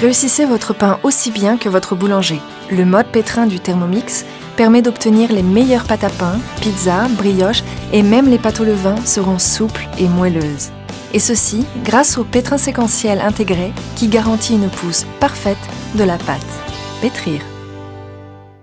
Réussissez votre pain aussi bien que votre boulanger. Le mode pétrin du Thermomix permet d'obtenir les meilleures pâtes à pain, pizza, brioches et même les pâtes au levain seront souples et moelleuses. Et ceci grâce au pétrin séquentiel intégré qui garantit une pousse parfaite de la pâte. Pétrir.